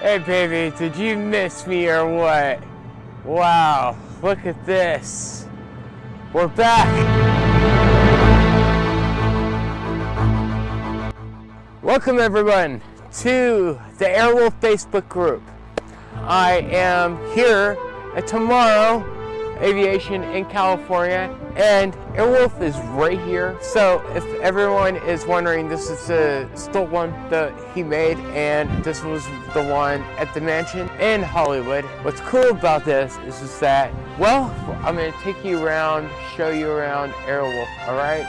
Hey baby, did you miss me or what? Wow, look at this. We're back. Welcome everyone to the Airwolf Facebook group. I am here at Tomorrow Aviation in California and Airwolf is right here. So if everyone is wondering, this is the still one that he made and this was the one at the mansion in Hollywood. What's cool about this is, is that, well, I'm gonna take you around, show you around Airwolf, all right?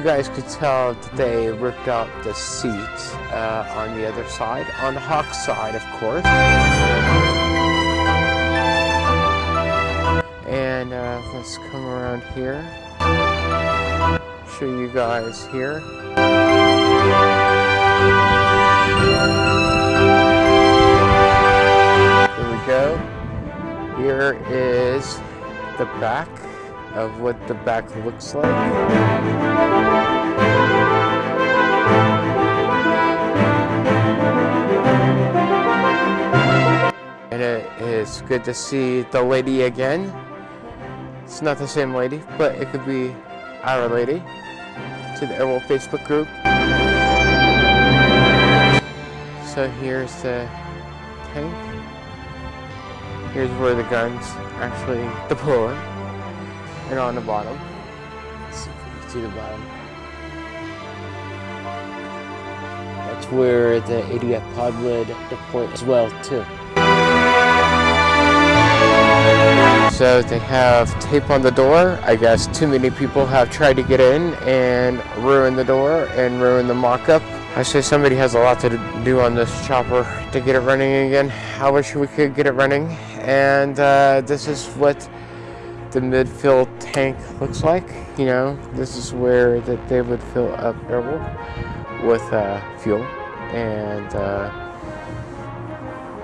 You guys could tell, they ripped out the seat uh, on the other side, on the Hawke side, of course. And uh, let's come around here, show you guys here. Here we go. Here is the back of what the back looks like. And it is good to see the lady again. It's not the same lady, but it could be our lady to the Airwolf Facebook group. So here's the tank. Here's where the guns actually deploy and on the bottom. Let's see if you can see the bottom. That's where the ADF pod lid deployed as well too. So they have tape on the door. I guess too many people have tried to get in and ruin the door and ruin the mock-up. I say somebody has a lot to do on this chopper to get it running again. I wish we could get it running. And uh, this is what the mid-fill tank looks like. You know, this is where that they would fill up Airwolf with uh, fuel. And uh,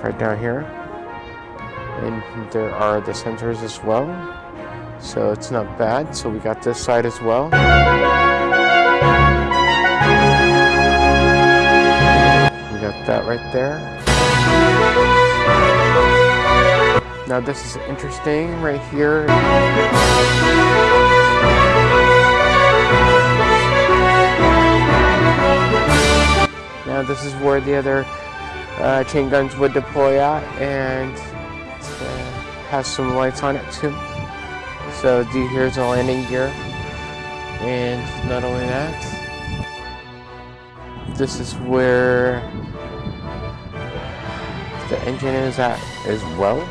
right down here. And there are the sensors as well. So it's not bad. So we got this side as well. We got that right there. Now this is interesting right here. Now this is where the other uh, chain guns would deploy at and uh, has some lights on it too. So do here's the landing gear and not only that, this is where the engine is at as well.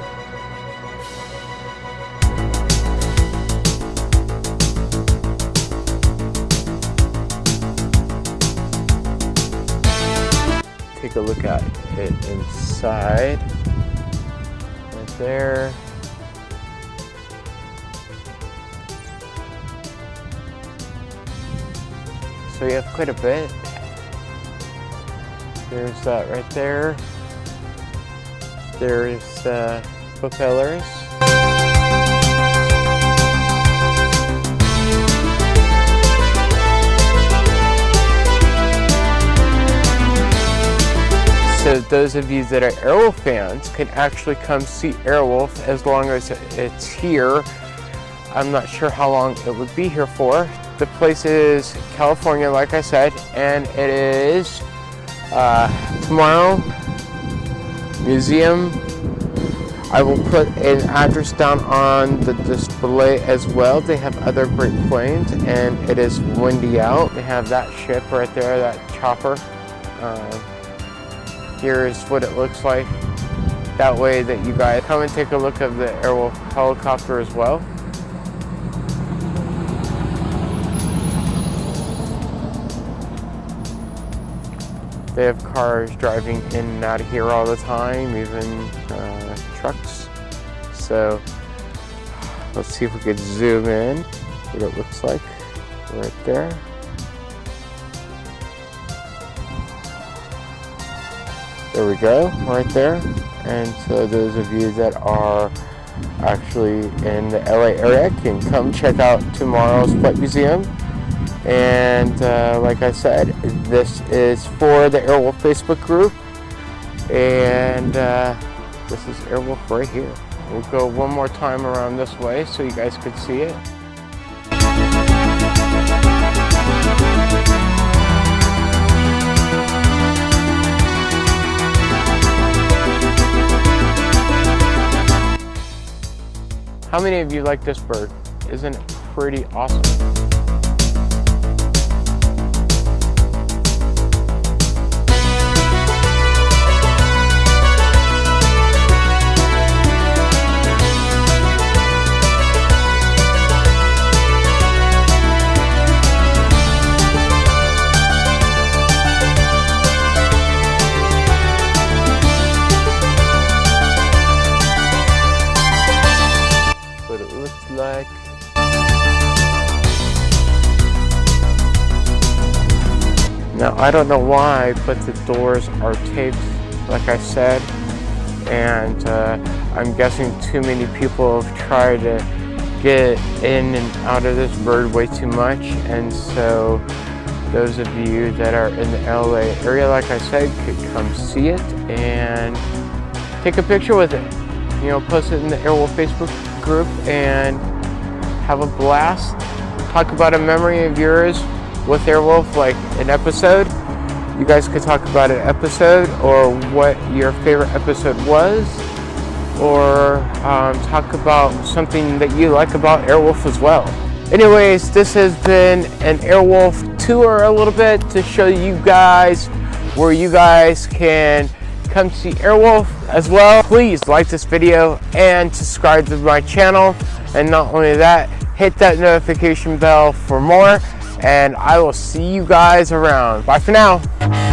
Take a look at it inside. Right there. So you have quite a bit. There's that right there. There's uh, propellers. So those of you that are Airwolf fans can actually come see Airwolf as long as it's here. I'm not sure how long it would be here for. The place is California, like I said, and it is uh, tomorrow museum. I will put an address down on the display as well. They have other great planes and it is windy out. They have that ship right there, that chopper. Uh, here's what it looks like. That way that you guys come and take a look of the Airwolf helicopter as well. They have cars driving in and out of here all the time, even uh, trucks. So let's see if we could zoom in what it looks like right there. There we go, right there. And so those of you that are actually in the LA area can come check out tomorrow's Flight Museum. And uh, like I said, this is for the Airwolf Facebook group. And uh, this is Airwolf right here. We'll go one more time around this way so you guys could see it. How many of you like this bird? Isn't it pretty awesome? Now I don't know why but the doors are taped like I said and uh, I'm guessing too many people have tried to get in and out of this bird way too much and so those of you that are in the LA area like I said could come see it and take a picture with it. You know post it in the Airwolf Facebook group and have a blast, talk about a memory of yours with Airwolf, like an episode. You guys could talk about an episode or what your favorite episode was, or um, talk about something that you like about Airwolf as well. Anyways, this has been an Airwolf tour a little bit to show you guys where you guys can come see Airwolf as well. Please like this video and subscribe to my channel. And not only that, hit that notification bell for more and I will see you guys around. Bye for now.